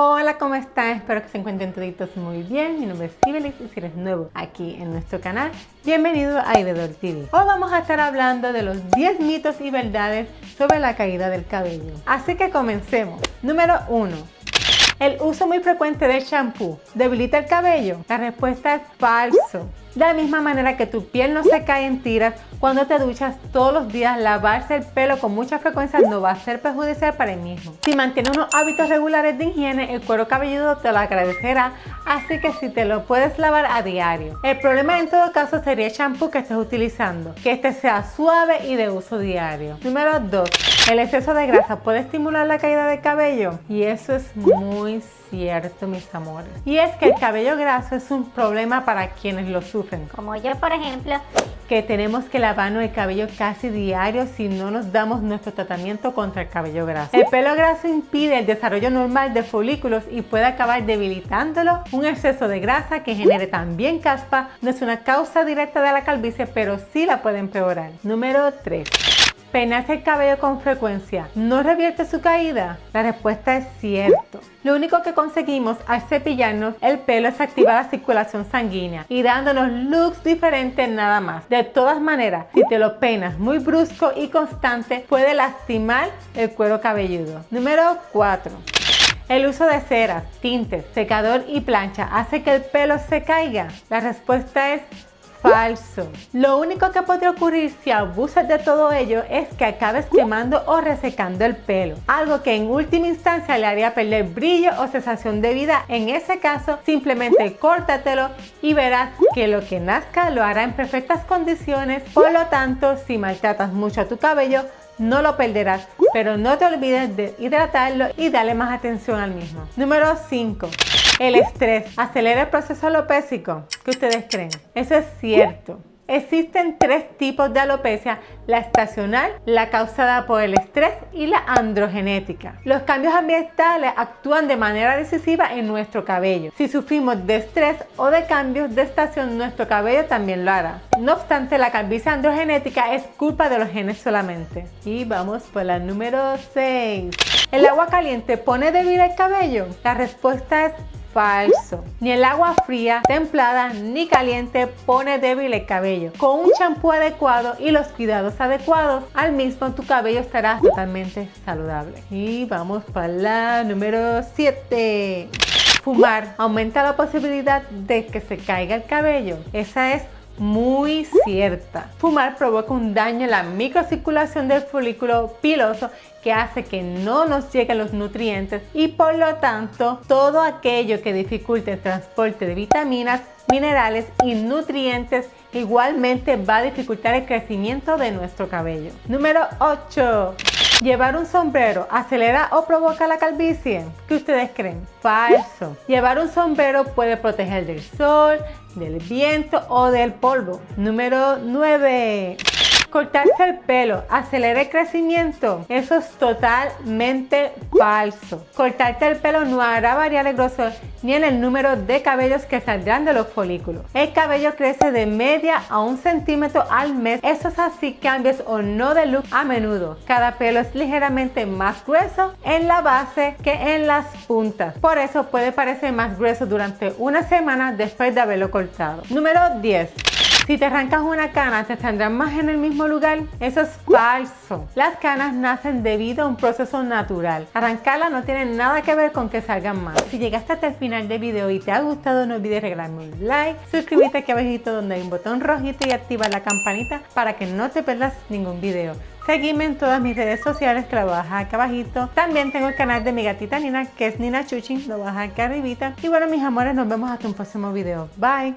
Hola, ¿cómo están? Espero que se encuentren todos muy bien. Mi nombre es Sibelis y si eres nuevo aquí en nuestro canal, bienvenido a Ibedor TV. Hoy vamos a estar hablando de los 10 mitos y verdades sobre la caída del cabello. Así que comencemos. Número 1. ¿El uso muy frecuente del shampoo debilita el cabello? La respuesta es falso. De la misma manera que tu piel no se cae en tiras cuando te duchas todos los días, lavarse el pelo con mucha frecuencia no va a ser perjudicial para el mismo. Si mantienes unos hábitos regulares de higiene, el cuero cabelludo te lo agradecerá, así que si te lo puedes lavar a diario. El problema en todo caso sería el shampoo que estés utilizando, que este sea suave y de uso diario. Número 2. El exceso de grasa puede estimular la caída del cabello y eso es muy cierto mis amores. Y es que el cabello graso es un problema para quienes lo sufren. Como yo por ejemplo que tenemos que lavarnos el cabello casi diario si no nos damos nuestro tratamiento contra el cabello graso. El pelo graso impide el desarrollo normal de folículos y puede acabar debilitándolo. Un exceso de grasa que genere también caspa no es una causa directa de la calvicie, pero sí la puede empeorar. Número 3. ¿Peinarse el cabello con frecuencia no revierte su caída? La respuesta es cierto. Lo único que conseguimos al cepillarnos el pelo es activar la circulación sanguínea y dándonos looks diferentes nada más. De todas maneras, si te lo peinas muy brusco y constante, puede lastimar el cuero cabelludo. Número 4. El uso de ceras, tintes, secador y plancha hace que el pelo se caiga. La respuesta es Falso. Lo único que puede ocurrir si abusas de todo ello es que acabes quemando o resecando el pelo, algo que en última instancia le haría perder brillo o sensación de vida. En ese caso, simplemente córtatelo y verás que lo que nazca lo hará en perfectas condiciones. Por lo tanto, si maltratas mucho a tu cabello, no lo perderás, pero no te olvides de hidratarlo y darle más atención al mismo. Número 5. El estrés acelera el proceso alopésico. ¿Qué ustedes creen? Eso es cierto. Existen tres tipos de alopecia, la estacional, la causada por el estrés y la androgenética. Los cambios ambientales actúan de manera decisiva en nuestro cabello. Si sufrimos de estrés o de cambios de estación, nuestro cabello también lo hará. No obstante, la calvicie androgenética es culpa de los genes solamente. Y vamos por la número 6. ¿El agua caliente pone débil el cabello? La respuesta es falso. Ni el agua fría, templada ni caliente pone débil el cabello. Con un champú adecuado y los cuidados adecuados, al mismo tu cabello estará totalmente saludable. Y vamos para la número 7. Fumar aumenta la posibilidad de que se caiga el cabello. Esa es muy cierta. Fumar provoca un daño en la microcirculación del folículo piloso que hace que no nos lleguen los nutrientes y por lo tanto todo aquello que dificulte el transporte de vitaminas, minerales y nutrientes igualmente va a dificultar el crecimiento de nuestro cabello. Número 8. ¿Llevar un sombrero acelera o provoca la calvicie? ¿Qué ustedes creen? Falso. Llevar un sombrero puede proteger del sol, del viento o del polvo. Número 9. Cortarse el pelo acelera el crecimiento. Eso es totalmente falso. Cortarte el pelo no hará variar el grosor ni en el número de cabellos que saldrán de los folículos. El cabello crece de media a un centímetro al mes. Eso es así cambies o no de look a menudo. Cada pelo es ligeramente más grueso en la base que en las puntas. Por eso puede parecer más grueso durante una semana después de haberlo cortado. Número 10. Si te arrancas una cana, ¿te saldrán más en el mismo lugar? Eso es falso. Las canas nacen debido a un proceso natural. Arrancarlas no tiene nada que ver con que salgan más. Si llegaste hasta el final del video y te ha gustado, no olvides regalarme un like, suscribirte aquí abajito donde hay un botón rojito y activar la campanita para que no te pierdas ningún video. Seguime en todas mis redes sociales que lo voy a dejar acá abajito. También tengo el canal de mi gatita Nina que es Nina Chuchin, lo voy a dejar aquí arribita. Y bueno mis amores, nos vemos hasta un próximo video. Bye.